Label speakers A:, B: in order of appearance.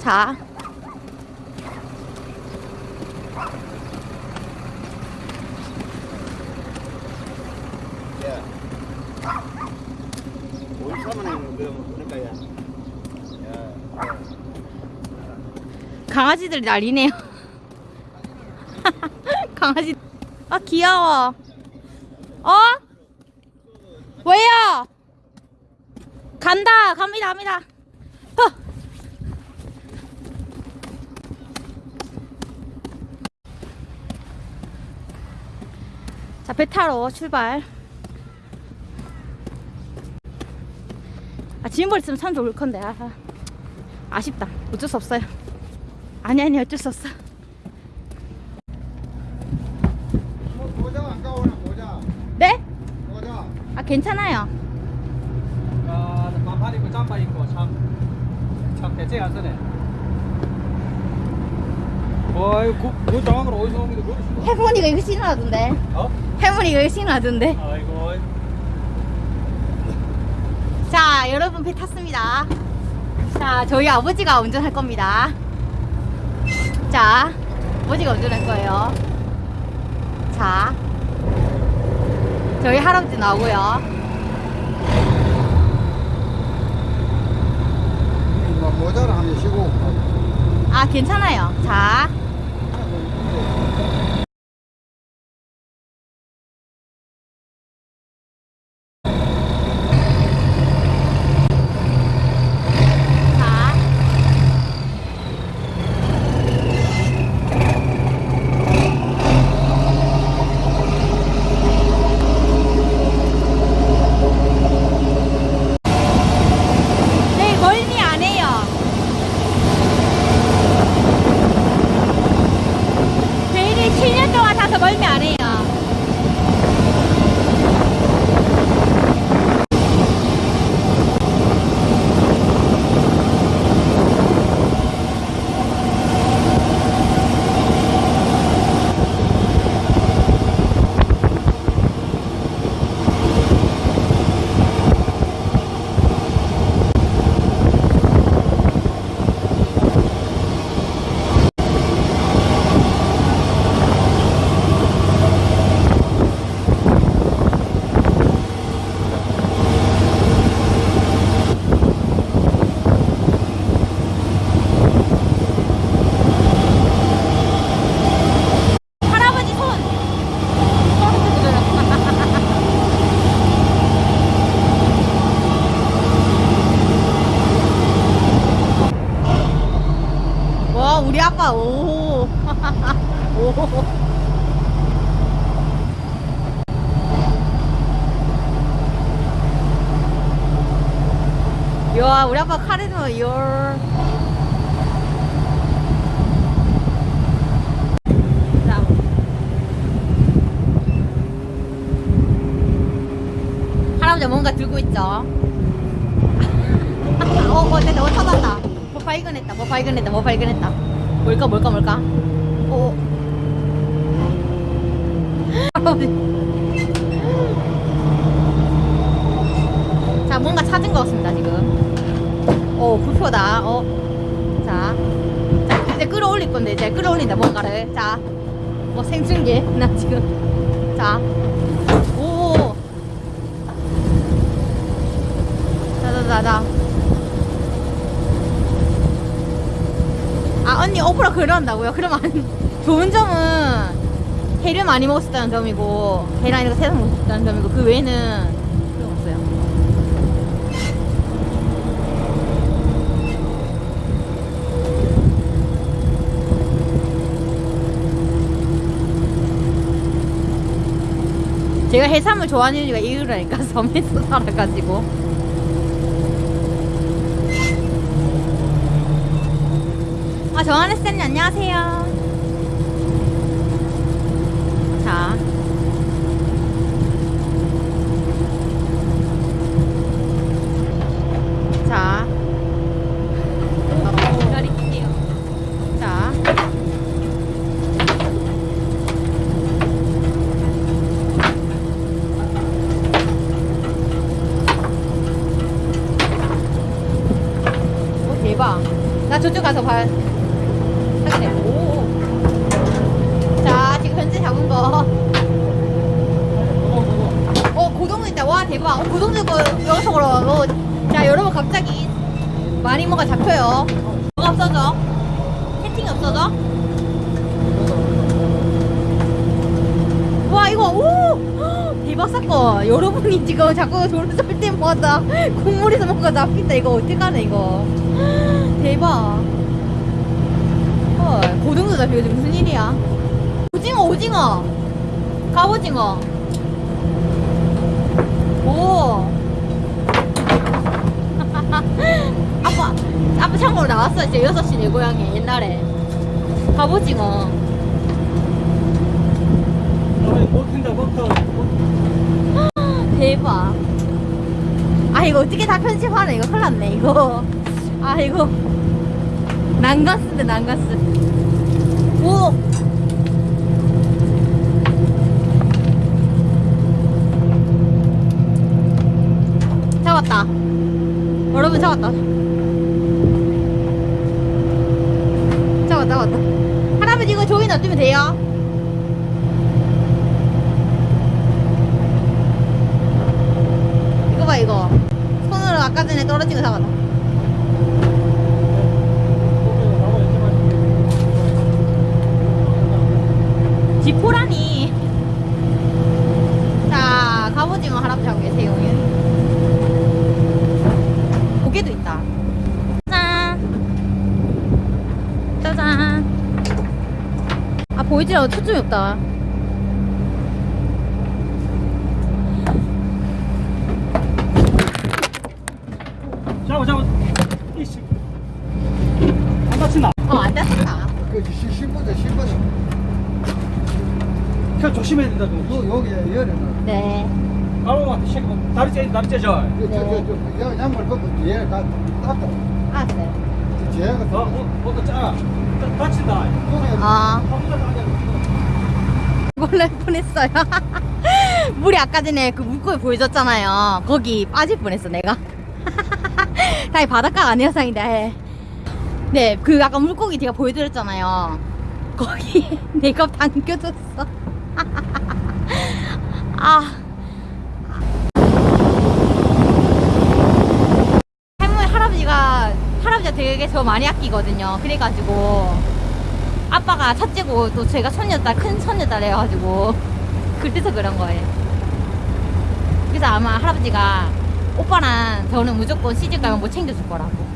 A: 자. 강아지들 난리네요. 강아지. 아, 귀여워. 어? 왜요? 간다. 갑니다. 갑니다. 허. 자, 배 타러 출발. 아, 지인벌 있으면 참 좋을 건데. 아, 아쉽다. 어쩔 수 없어요. 아니, 아니, 어쩔 수 없어.
B: 모자 안 가오나 모자.
A: 네?
B: 모자.
A: 아, 괜찮아요.
C: 아, 반팔 입고 잠바 입고 참, 참 대체 안 쓰네. 어이, 그, 그 장학을 어디서 온 게, 그걸 쓰고.
A: 할머니가 이거 신어하던데.
C: 어?
A: 할머니가 이거 신어하던데.
C: 아이고,
A: 자, 여러분 배 탔습니다. 자, 저희 아버지가 운전할 겁니다. 자, 아버지가 운전할 거예요. 자, 저희 할아버지 나오고요.
B: 뭐 모자를 한번 쉬고.
A: 아, 괜찮아요. 자, 자. 네, 멀미 안 해요. 베일을 7년 동안 타서 멀미 안 해요. 할아버지 손! 와, 우리 아빠, 오. 오. 야, 우리 아빠 열. 자. 할아버지 뭔가 들고 있죠? 어, 어, 됐다, 어, 찾았다. 뭐 발견했다, 뭐 발견했다, 뭐 발견했다. 뭘까, 뭘까, 뭘까? 어. 할아버지. 자, 뭔가 찾은 것 같습니다, 지금. 어, 불표다. 어. 자. 자, 이제 끌어올릴 건데, 이제 끌어올린다, 뭔가를. 자. 뭐 생중계. 나 지금. 자. 오. 자자자자. 아 언니 오프라 그런다고요? 그러면 안- 좋은 점은 회를 많이 먹었다는 점이고 이런 거 세상 먹었다는 점이고 그 외에는 필요 없어요. 제가 해산물 좋아하는 이유가 이유라니까 섬에서 살아가지고 아, 정하늘 쌤님 안녕하세요. 자. 자. 저쪽 가서 봐. 확인해. 오. 자, 지금 현재 잡은 거. 어, 고동도 있다. 와, 대박. 어, 고동도 있고, 여기서 걸어가고. 자, 여러분, 갑자기 많이 뭐가 잡혀요. 뭐가 없어져? 채팅이 없어져? 와, 이거, 오! 대박 사건. 여러분이 지금 자꾸 저를 쏠 때마다 국물에서 뭔가 잡힌다. 이거 어떡하네, 이거. 대박. 헐, 고등도 잡히고 무슨 일이야? 오징어, 오징어. 갑오징어. 오. 아빠, 아빠 참고로 나왔어. 이제 6시 내 고향에 옛날에. 갑오징어.
C: 터.
A: 대박. 아, 이거 어떻게 다 편집하네. 이거 큰일 났네, 이거. 아, 이거. 난가스네, 난가스. 오! 잡았다. 여러분, 잡았다. 잡았다, 잡았다. 할아버지, 이거 조이 놔두면 돼요? 이거 봐 이거 손으로 아까 전에 떨어진 거 잡았다 지포라니 자 갑오징어 할아버지 하고 계세요 고개도 있다 짠 짜잔 아 보이지 않아 초점이 없다
C: 잡아 잡아. 이씨. 안 다친다.
A: 어안 땄다
B: 그 신보자 신보자.
C: 그 조심해야 된다. 너.
B: 요 여기 열에는.
A: 네
C: 가로한테 쉐고 다리 째 다리 째져.
B: 저저저 양말 벗고 뒤에 다 땄다.
A: 알았어요
B: 뒤에가
C: 어, 뭐, 뭐또 짜. 다- 다친다.
A: 아. 놀랄 뻔했어요. 물이 아까 전에 그 물고기 보여줬잖아요. 거기 빠질 뻔했어, 내가. 다행히 바닷가 아니어서인데. 네, 그 아까 물고기 제가 보여드렸잖아요. 거기 내가 당겨졌어. 아. 할머니, 할아버지가, 할아버지가 되게 저 많이 아끼거든요. 그래가지고. 아빠가 첫째고 또 제가 손녀딸 큰 손녀딸 해가지고 그래서 그런 거예요. 그래서 아마 할아버지가 오빠랑 저는 무조건 시집 가면 뭐 챙겨줄 거라고.